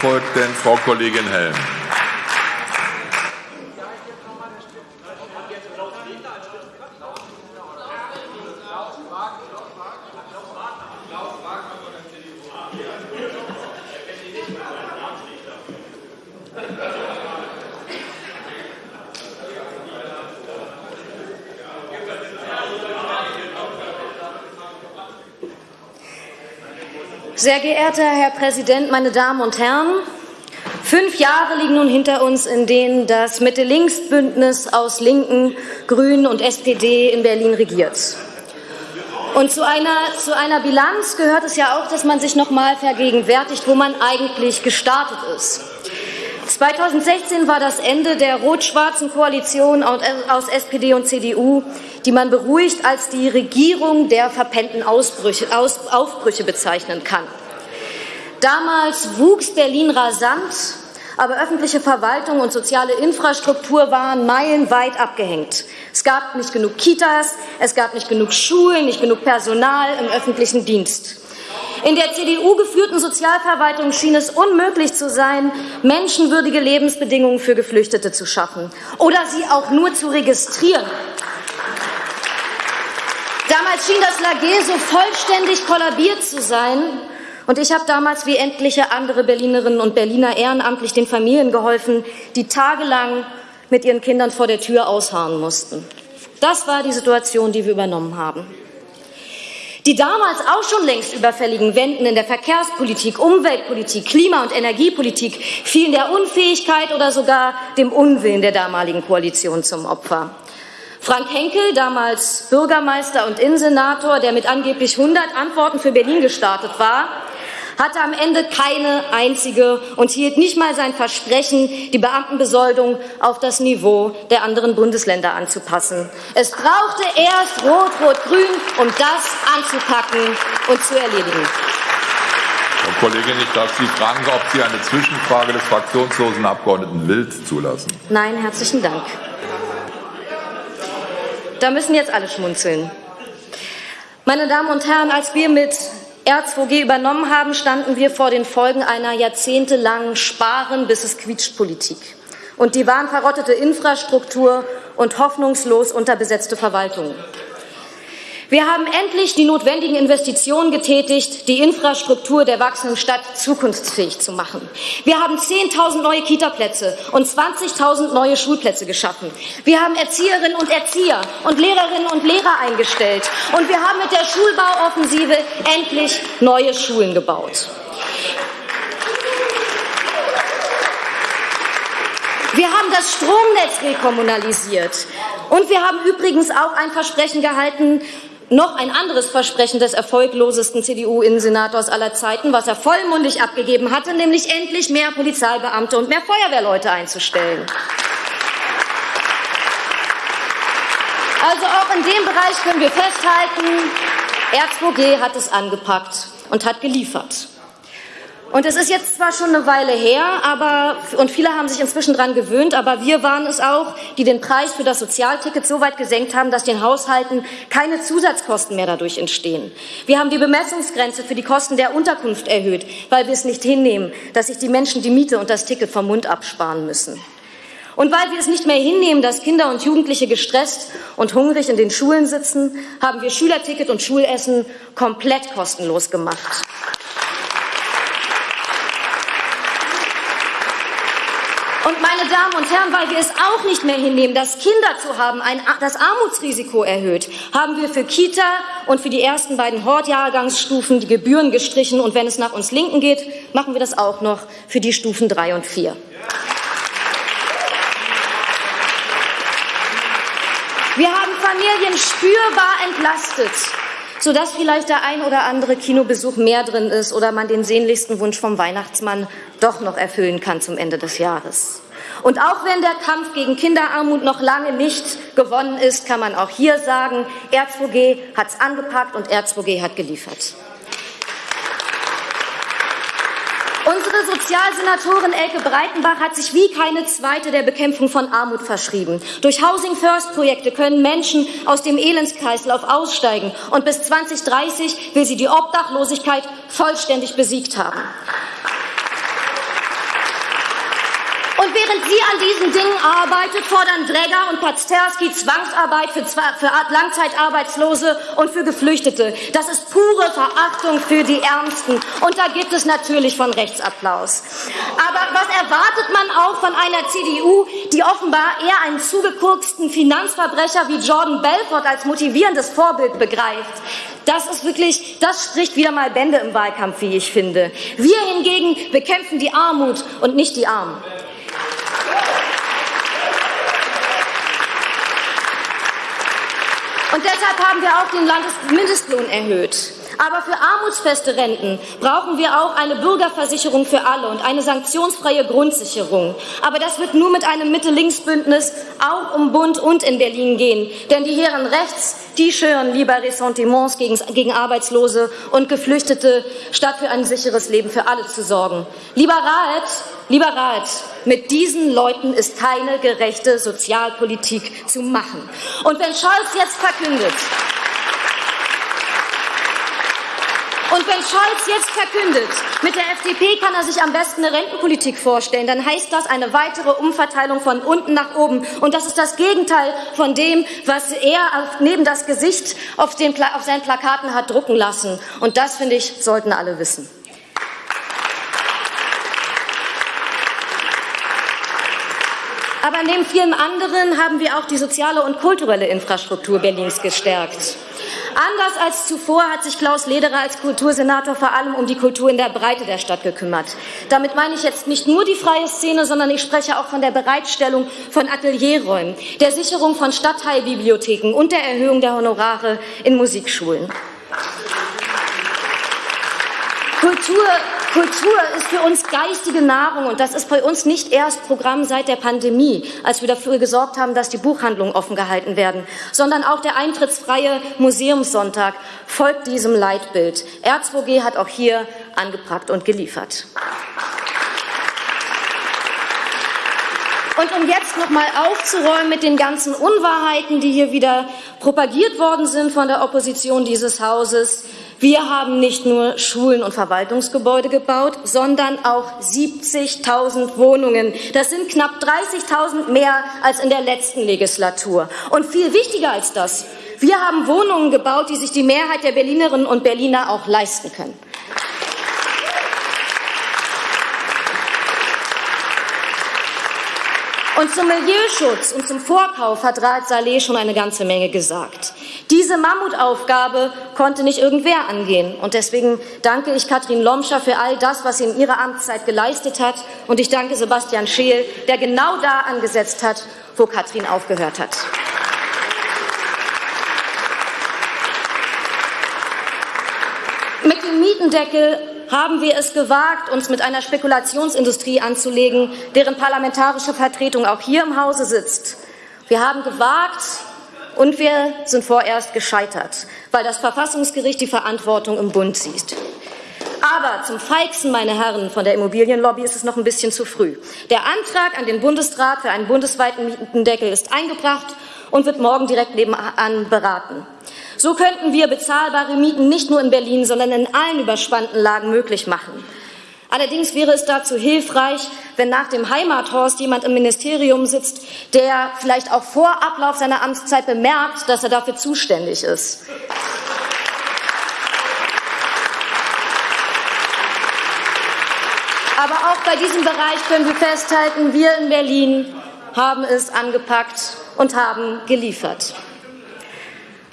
Folgt denn Frau Kollegin Helm. Sehr geehrter Herr Präsident, meine Damen und Herren! Fünf Jahre liegen nun hinter uns, in denen das Mitte-Links-Bündnis aus Linken, Grünen und SPD in Berlin regiert. Und zu einer, zu einer Bilanz gehört es ja auch, dass man sich noch mal vergegenwärtigt, wo man eigentlich gestartet ist. 2016 war das Ende der rot-schwarzen Koalition aus SPD und CDU, die man beruhigt als die Regierung der verpennten Ausbrüche, Aus, Aufbrüche bezeichnen kann. Damals wuchs Berlin rasant, aber öffentliche Verwaltung und soziale Infrastruktur waren meilenweit abgehängt. Es gab nicht genug Kitas, es gab nicht genug Schulen, nicht genug Personal im öffentlichen Dienst. In der CDU geführten Sozialverwaltung schien es unmöglich zu sein, menschenwürdige Lebensbedingungen für Geflüchtete zu schaffen oder sie auch nur zu registrieren. Damals schien das Lager so vollständig kollabiert zu sein. Und ich habe damals wie etliche andere Berlinerinnen und Berliner ehrenamtlich den Familien geholfen, die tagelang mit ihren Kindern vor der Tür ausharren mussten. Das war die Situation, die wir übernommen haben. Die damals auch schon längst überfälligen Wenden in der Verkehrspolitik, Umweltpolitik, Klima- und Energiepolitik fielen der Unfähigkeit oder sogar dem Unwillen der damaligen Koalition zum Opfer. Frank Henkel, damals Bürgermeister und Innensenator, der mit angeblich 100 Antworten für Berlin gestartet war, hatte am Ende keine einzige und hielt nicht mal sein Versprechen, die Beamtenbesoldung auf das Niveau der anderen Bundesländer anzupassen. Es brauchte erst Rot-Rot-Grün, um das anzupacken und zu erledigen. Frau Kollegin, ich darf Sie fragen, ob Sie eine Zwischenfrage des fraktionslosen Abgeordneten Wild zulassen. Nein, herzlichen Dank. Da müssen jetzt alle schmunzeln. Meine Damen und Herren, als wir mit R2G übernommen haben, standen wir vor den Folgen einer jahrzehntelangen Sparen bis es quietscht Politik. Und die waren verrottete Infrastruktur und hoffnungslos unterbesetzte Verwaltungen. Wir haben endlich die notwendigen Investitionen getätigt, die Infrastruktur der wachsenden Stadt zukunftsfähig zu machen. Wir haben 10.000 neue Kitaplätze und 20.000 neue Schulplätze geschaffen. Wir haben Erzieherinnen und Erzieher und Lehrerinnen und Lehrer eingestellt. Und wir haben mit der Schulbauoffensive endlich neue Schulen gebaut. Wir haben das Stromnetz rekommunalisiert. Und wir haben übrigens auch ein Versprechen gehalten, noch ein anderes Versprechen des erfolglosesten CDU-Innensenators aller Zeiten, was er vollmundig abgegeben hatte, nämlich endlich mehr Polizeibeamte und mehr Feuerwehrleute einzustellen. Also auch in dem Bereich können wir festhalten, R2G hat es angepackt und hat geliefert. Und es ist jetzt zwar schon eine Weile her, aber, und viele haben sich inzwischen daran gewöhnt, aber wir waren es auch, die den Preis für das Sozialticket so weit gesenkt haben, dass den Haushalten keine Zusatzkosten mehr dadurch entstehen. Wir haben die Bemessungsgrenze für die Kosten der Unterkunft erhöht, weil wir es nicht hinnehmen, dass sich die Menschen die Miete und das Ticket vom Mund absparen müssen. Und weil wir es nicht mehr hinnehmen, dass Kinder und Jugendliche gestresst und hungrig in den Schulen sitzen, haben wir Schülerticket und Schulessen komplett kostenlos gemacht. Und meine Damen und Herren, weil wir es auch nicht mehr hinnehmen, dass Kinder zu haben ein, das Armutsrisiko erhöht, haben wir für Kita und für die ersten beiden Hortjahrgangsstufen die Gebühren gestrichen. Und wenn es nach uns Linken geht, machen wir das auch noch für die Stufen drei und vier. Wir haben Familien spürbar entlastet sodass vielleicht der ein oder andere Kinobesuch mehr drin ist oder man den sehnlichsten Wunsch vom Weihnachtsmann doch noch erfüllen kann zum Ende des Jahres. Und auch wenn der Kampf gegen Kinderarmut noch lange nicht gewonnen ist, kann man auch hier sagen, R2G hat es angepackt und R2G hat geliefert. Unsere Sozialsenatorin Elke Breitenbach hat sich wie keine zweite der Bekämpfung von Armut verschrieben. Durch Housing First Projekte können Menschen aus dem Elendskreislauf aussteigen und bis 2030 will sie die Obdachlosigkeit vollständig besiegt haben. Und während sie an diesen Dingen arbeitet, fordern Dregger und Pazterski Zwangsarbeit für, für Langzeitarbeitslose und für Geflüchtete. Das ist pure Verachtung für die Ärmsten. Und da gibt es natürlich von Rechtsapplaus. Aber was erwartet man auch von einer CDU, die offenbar eher einen zugekurksten Finanzverbrecher wie Jordan Belfort als motivierendes Vorbild begreift? Das ist wirklich, das spricht wieder mal Bände im Wahlkampf, wie ich finde. Wir hingegen bekämpfen die Armut und nicht die Armen. Und deshalb haben wir auch den Landesmindestlohn erhöht. Aber für armutsfeste Renten brauchen wir auch eine Bürgerversicherung für alle und eine sanktionsfreie Grundsicherung. Aber das wird nur mit einem Mitte-Links-Bündnis auch um Bund und in Berlin gehen. Denn die Herren rechts, die schüren lieber Ressentiments gegen, gegen Arbeitslose und Geflüchtete, statt für ein sicheres Leben für alle zu sorgen. Lieber Rat, lieber Rat, mit diesen Leuten ist keine gerechte Sozialpolitik zu machen. Und wenn Scholz jetzt verkündet, Und wenn Scholz jetzt verkündet, mit der FDP kann er sich am besten eine Rentenpolitik vorstellen, dann heißt das eine weitere Umverteilung von unten nach oben. Und das ist das Gegenteil von dem, was er neben das Gesicht auf, den, auf seinen Plakaten hat drucken lassen. Und das, finde ich, sollten alle wissen. Aber neben vielen anderen haben wir auch die soziale und kulturelle Infrastruktur Berlins gestärkt. Anders als zuvor hat sich Klaus Lederer als Kultursenator vor allem um die Kultur in der Breite der Stadt gekümmert. Damit meine ich jetzt nicht nur die freie Szene, sondern ich spreche auch von der Bereitstellung von Atelierräumen, der Sicherung von Stadtteilbibliotheken und der Erhöhung der Honorare in Musikschulen. Kultur Kultur ist für uns geistige Nahrung und das ist bei uns nicht erst Programm seit der Pandemie, als wir dafür gesorgt haben, dass die Buchhandlungen offen gehalten werden, sondern auch der eintrittsfreie Museumssonntag folgt diesem Leitbild. R2G hat auch hier angepackt und geliefert. Und um jetzt noch mal aufzuräumen mit den ganzen Unwahrheiten, die hier wieder propagiert worden sind von der Opposition dieses Hauses, wir haben nicht nur Schulen und Verwaltungsgebäude gebaut, sondern auch 70.000 Wohnungen. Das sind knapp 30.000 mehr als in der letzten Legislatur. Und viel wichtiger als das, wir haben Wohnungen gebaut, die sich die Mehrheit der Berlinerinnen und Berliner auch leisten können. Und zum Milieuschutz und zum Vorkauf hat Raad Saleh schon eine ganze Menge gesagt. Diese Mammutaufgabe konnte nicht irgendwer angehen. Und deswegen danke ich Katrin Lomscher für all das, was sie in ihrer Amtszeit geleistet hat. Und ich danke Sebastian Scheel, der genau da angesetzt hat, wo Katrin aufgehört hat. Mit dem Mietendeckel haben wir es gewagt, uns mit einer Spekulationsindustrie anzulegen, deren parlamentarische Vertretung auch hier im Hause sitzt. Wir haben gewagt und wir sind vorerst gescheitert, weil das Verfassungsgericht die Verantwortung im Bund sieht. Aber zum Feigsten, meine Herren von der Immobilienlobby, ist es noch ein bisschen zu früh. Der Antrag an den Bundesrat für einen bundesweiten Mietendeckel ist eingebracht und wird morgen direkt nebenan beraten. So könnten wir bezahlbare Mieten nicht nur in Berlin, sondern in allen überspannten Lagen möglich machen. Allerdings wäre es dazu hilfreich, wenn nach dem Heimathorst jemand im Ministerium sitzt, der vielleicht auch vor Ablauf seiner Amtszeit bemerkt, dass er dafür zuständig ist. Aber auch bei diesem Bereich können wir festhalten, wir in Berlin haben es angepackt und haben geliefert.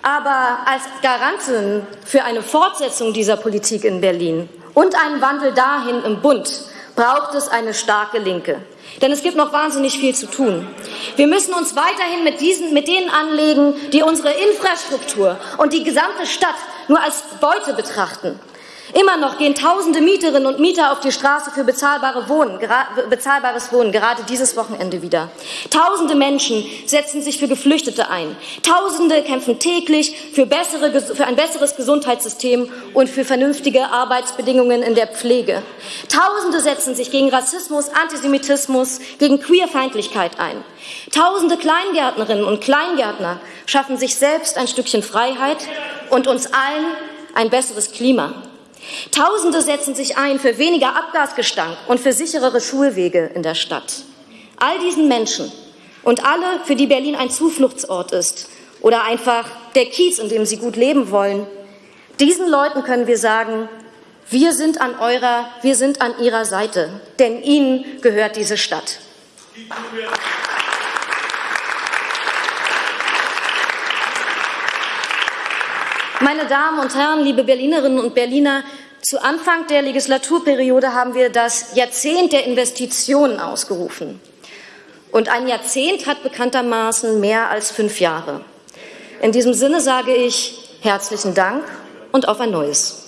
Aber als Garantin für eine Fortsetzung dieser Politik in Berlin und einen Wandel dahin im Bund braucht es eine starke Linke. Denn es gibt noch wahnsinnig viel zu tun. Wir müssen uns weiterhin mit, diesen, mit denen anlegen, die unsere Infrastruktur und die gesamte Stadt nur als Beute betrachten. Immer noch gehen tausende Mieterinnen und Mieter auf die Straße für bezahlbare Wohnen, bezahlbares Wohnen, gerade dieses Wochenende wieder. Tausende Menschen setzen sich für Geflüchtete ein. Tausende kämpfen täglich für, bessere, für ein besseres Gesundheitssystem und für vernünftige Arbeitsbedingungen in der Pflege. Tausende setzen sich gegen Rassismus, Antisemitismus, gegen Queerfeindlichkeit ein. Tausende Kleingärtnerinnen und Kleingärtner schaffen sich selbst ein Stückchen Freiheit und uns allen ein besseres Klima. Tausende setzen sich ein für weniger Abgasgestank und für sicherere Schulwege in der Stadt. All diesen Menschen und alle, für die Berlin ein Zufluchtsort ist oder einfach der Kiez, in dem sie gut leben wollen, diesen Leuten können wir sagen, wir sind an eurer, wir sind an ihrer Seite, denn ihnen gehört diese Stadt. Meine Damen und Herren, liebe Berlinerinnen und Berliner, zu Anfang der Legislaturperiode haben wir das Jahrzehnt der Investitionen ausgerufen. Und ein Jahrzehnt hat bekanntermaßen mehr als fünf Jahre. In diesem Sinne sage ich herzlichen Dank und auf ein neues.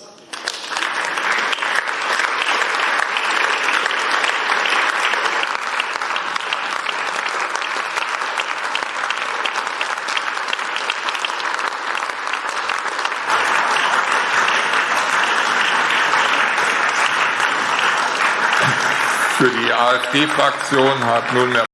Für die AfD-Fraktion hat nunmehr